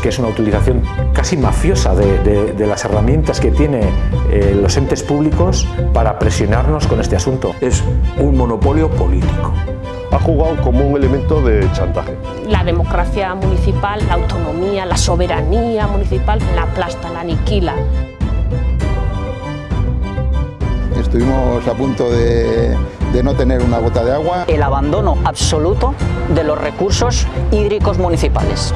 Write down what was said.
que es una utilización casi mafiosa de, las herramientas que tienen eh, los entes públicos para presionarnos con este asunto. Es un monopolio político ha jugado como un elemento de chantaje. La democracia municipal, la autonomía, la soberanía municipal la aplasta, la aniquila. Estuvimos a punto de, de no tener una gota de agua. El abandono absoluto de los recursos hídricos municipales.